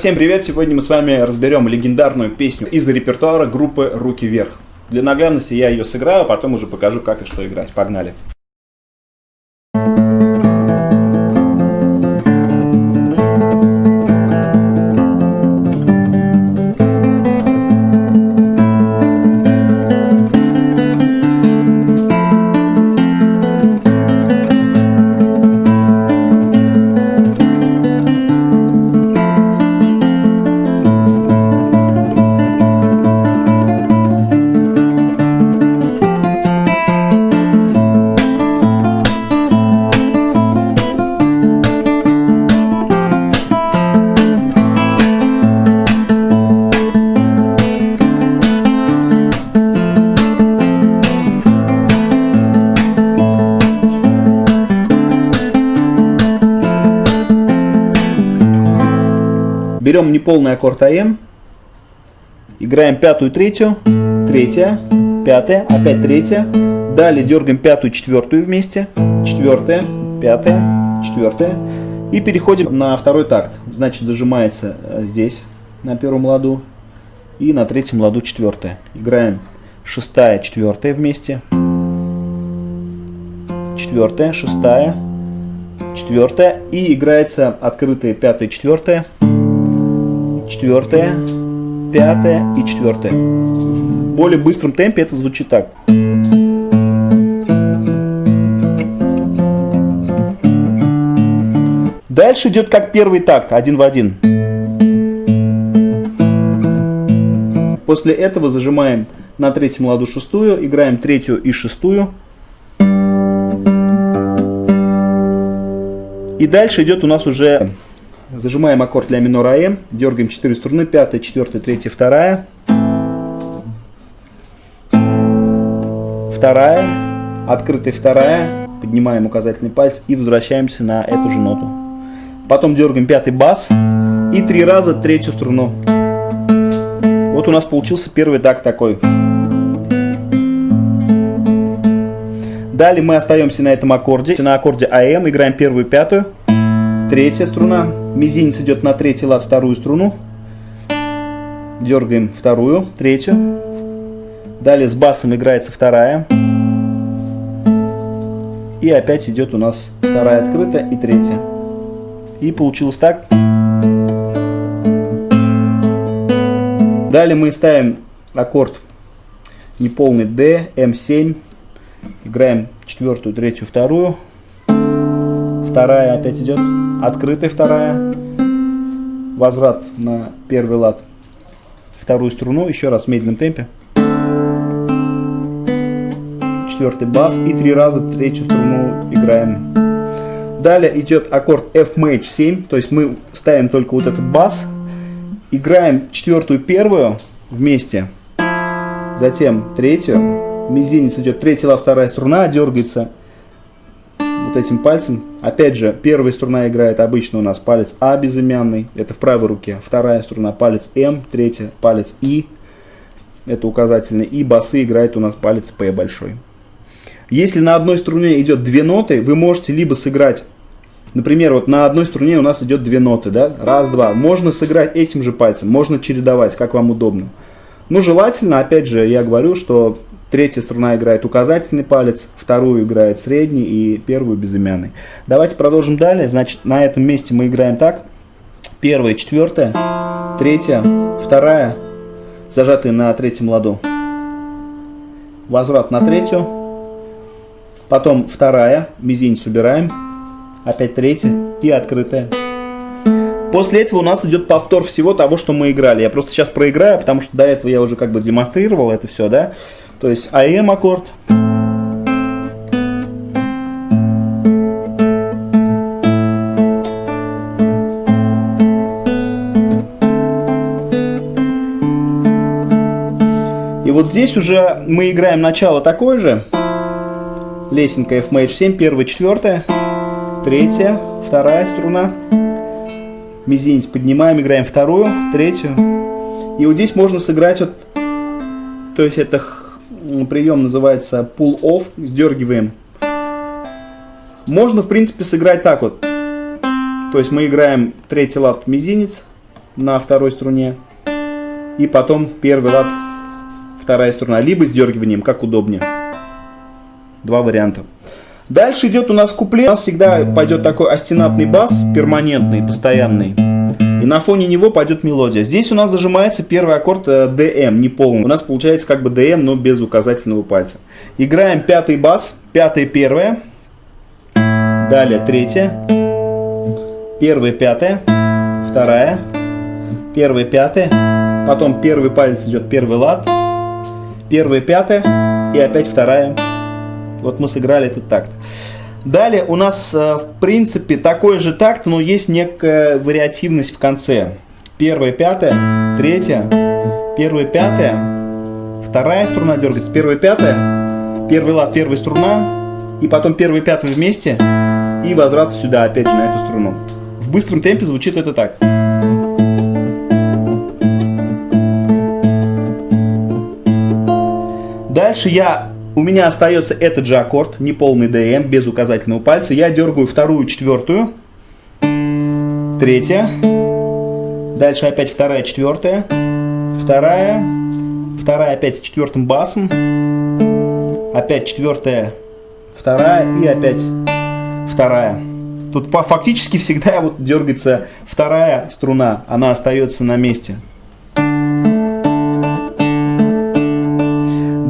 Всем привет! Сегодня мы с вами разберем легендарную песню из репертуара группы «Руки вверх». Для наглядности я ее сыграю, а потом уже покажу, как и что играть. Погнали! Берем неполный аккорд АМ, играем пятую, третью, третья, пятая, опять третья. Далее дергаем пятую, четвертую вместе, четвертая, пятая, четвертая. И переходим на второй такт. Значит, зажимается э, здесь, на первом ладу, и на третьем ладу четвертая. Играем шестая, четвертая вместе, четвертая, шестая, четвертая. И играется открытая пятая, четвертая четвертая, пятая и четвертая. В более быстром темпе это звучит так. Дальше идет как первый такт, один в один. После этого зажимаем на третьем ладу шестую, играем третью и шестую. И дальше идет у нас уже Зажимаем аккорд ля минор АМ, дергаем 4 струны, 5, 4, 3, 2. Вторая, открытая вторая, поднимаем указательный палец и возвращаемся на эту же ноту. Потом дергаем пятый бас и три раза третью струну. Вот у нас получился первый такт такой. Далее мы остаемся на этом аккорде. На аккорде АМ играем первую пятую, третья струна, Мизинец идет на третий лад, вторую струну. Дергаем вторую, третью. Далее с басом играется вторая. И опять идет у нас вторая открытая и третья. И получилось так. Далее мы ставим аккорд неполный D, M7. Играем четвертую, третью, вторую. Вторая опять идет. Открытая вторая. Возврат на первый лад. Вторую струну. Еще раз в медленном темпе. Четвертый бас. И три раза третью струну играем. Далее идет аккорд F Maj 7. То есть мы ставим только вот этот бас. Играем четвертую первую вместе. Затем третью. Мизинец идет третья вторая струна, дергается вот этим пальцем. Опять же, первая струна играет обычно у нас палец А безымянный, это в правой руке. Вторая струна палец М, третья палец И, это указательный. И басы играет у нас палец П большой. Если на одной струне идет две ноты, вы можете либо сыграть, например, вот на одной струне у нас идет две ноты, да, раз, два. Можно сыграть этим же пальцем, можно чередовать, как вам удобно. Ну, желательно, опять же, я говорю, что Третья струна играет указательный палец, вторую играет средний и первую безымянный. Давайте продолжим далее. Значит, на этом месте мы играем так. Первая, четвертая, третья, вторая, зажатые на третьем ладу. Возврат на третью. Потом вторая, мизинец убираем. Опять третья и открытая. После этого у нас идет повтор всего того, что мы играли. Я просто сейчас проиграю, потому что до этого я уже как бы демонстрировал это все, да. То есть АМ аккорд. И вот здесь уже мы играем начало такое же. Лесенка F Maj 7, первая, четвертая, третья, вторая струна. Мизинец поднимаем, играем вторую, третью. И вот здесь можно сыграть вот, то есть это прием называется pull-off, сдергиваем. Можно, в принципе, сыграть так вот. То есть мы играем третий лад мизинец, на второй струне. И потом первый лад, вторая струна. Либо сдергиванием, как удобнее. Два варианта. Дальше идет у нас куплет. У нас всегда пойдет такой астенатный бас, перманентный, постоянный. И на фоне него пойдет мелодия. Здесь у нас зажимается первый аккорд DM, э, не полный. У нас получается как бы DM, но без указательного пальца. Играем пятый бас, пятое первое. Далее третье. Первое пятое. Вторая. Первое пятое. Потом первый палец идет первый лад. Первое пятое. И опять вторая. Вот мы сыграли этот такт. Далее у нас, э, в принципе, такой же такт, но есть некая вариативность в конце. Первая, пятая, третья, первая, пятая, вторая струна дергается, первая, пятая, первый лад, первая струна, и потом первый, пятый вместе, и возврат сюда опять на эту струну. В быстром темпе звучит это так. Дальше я у меня остается этот же аккорд, неполный DM, без указательного пальца. Я дергаю вторую, четвертую, третья, дальше опять вторая, четвертая, вторая, вторая опять с четвертым басом, опять четвертая, вторая и опять вторая. Тут фактически всегда вот дергается вторая струна, она остается на месте.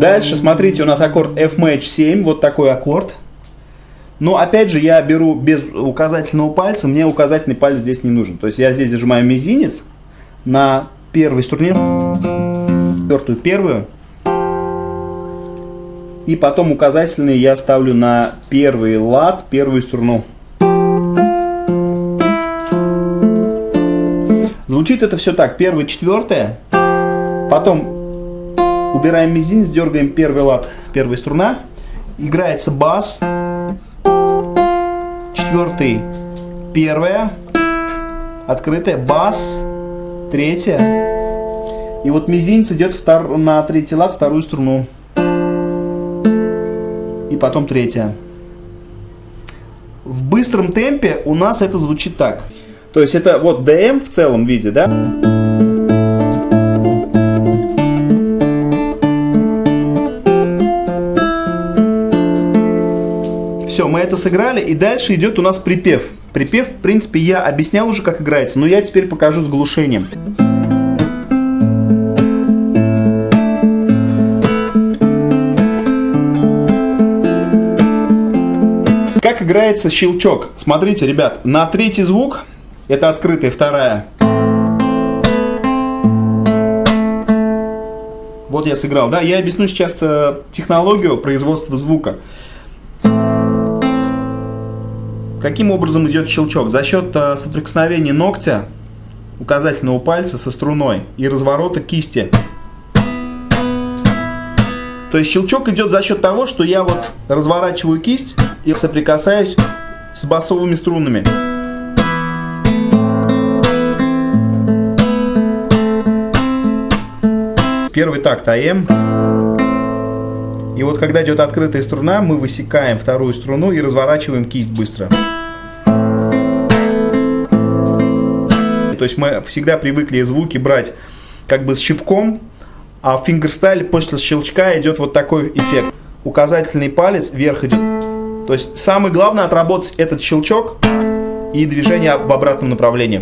Дальше, смотрите, у нас аккорд F Match 7, вот такой аккорд. Но опять же, я беру без указательного пальца, мне указательный палец здесь не нужен. То есть я здесь зажимаю мизинец на первой струне, четвертую первую. И потом указательный я ставлю на первый лад, первую струну. Звучит это все так. Первая, четвертая, потом Убираем мизинец, дергаем первый лад, первая струна. Играется бас. Четвертый, первая. Открытая, бас. Третья. И вот мизинец идет втор... на третий лад, вторую струну. И потом третья. В быстром темпе у нас это звучит так. То есть это вот DM в целом виде, да? Все, мы это сыграли, и дальше идет у нас припев. Припев, в принципе, я объяснял уже, как играется, но я теперь покажу с глушением. Как играется щелчок? Смотрите, ребят, на третий звук, это открытая вторая, Вот я сыграл, да, я объясню сейчас э, технологию производства звука. Каким образом идет щелчок? За счет э, соприкосновения ногтя указательного пальца со струной и разворота кисти. То есть щелчок идет за счет того, что я вот разворачиваю кисть и соприкасаюсь с басовыми струнами. Первый такт АМ. И вот когда идет открытая струна, мы высекаем вторую струну и разворачиваем кисть быстро. То есть мы всегда привыкли звуки брать как бы с щипком, а в фингерстайле после щелчка идет вот такой эффект. Указательный палец вверх идет. То есть самое главное отработать этот щелчок и движение в обратном направлении.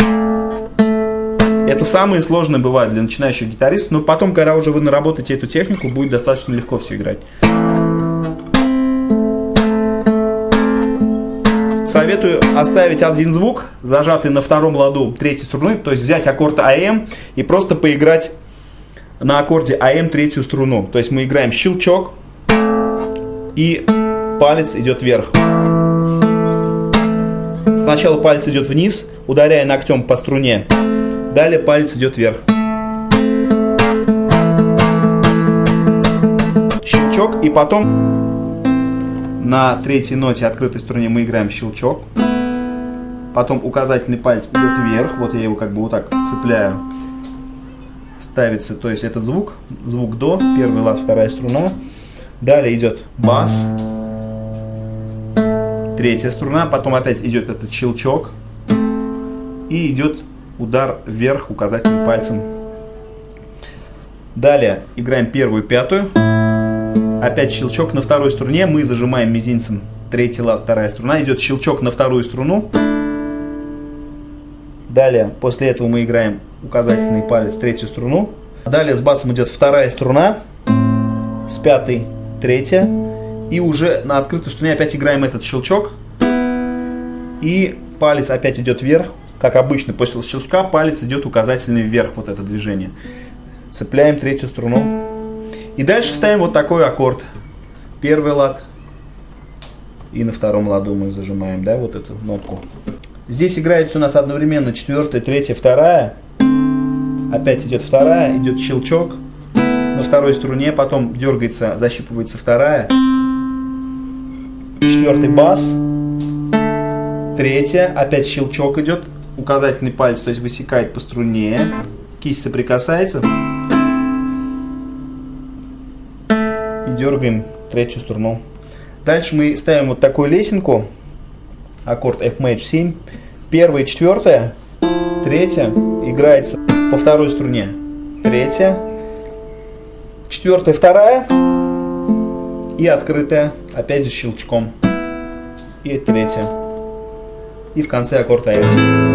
Это самое сложное бывает для начинающих гитаристов, но потом, когда уже вы наработаете эту технику, будет достаточно легко все играть. Советую оставить один звук, зажатый на втором ладу третьей струны, то есть взять аккорд АМ и просто поиграть на аккорде АМ третью струну. То есть мы играем щелчок и палец идет вверх. Сначала палец идет вниз, ударяя ногтем по струне. Далее палец идет вверх. Щелчок. И потом на третьей ноте открытой струне мы играем щелчок. Потом указательный палец идет вверх. Вот я его как бы вот так цепляю. Ставится, то есть этот звук, звук до, первый лад, вторая струна. Далее идет бас, третья струна, потом опять идет этот щелчок и идет удар вверх указательным пальцем. Далее играем первую пятую. Опять щелчок на второй струне. Мы зажимаем мизинцем третий лад, вторая струна. Идет щелчок на вторую струну. Далее, после этого мы играем указательный палец, третью струну. Далее с басом идет вторая струна, с пятой третья. И уже на открытой струне опять играем этот щелчок. И палец опять идет вверх. Как обычно, после щелчка палец идет указательный вверх, вот это движение. Цепляем третью струну. И дальше ставим вот такой аккорд. Первый лад. И на втором ладу мы зажимаем, да, вот эту нотку. Здесь играется у нас одновременно четвертая, третья, вторая. Опять идет вторая, идет щелчок на второй струне, потом дергается, защипывается вторая. Четвертый бас. Третья, опять щелчок идет, указательный палец, то есть высекает по струне. Кисть соприкасается. И дергаем третью струну. Дальше мы ставим вот такую лесенку аккорд F Maj 7. Первая, четвертая, третья играется по второй струне. Третья, четвертая, вторая и открытая, опять же щелчком. И третья. И в конце аккорд А.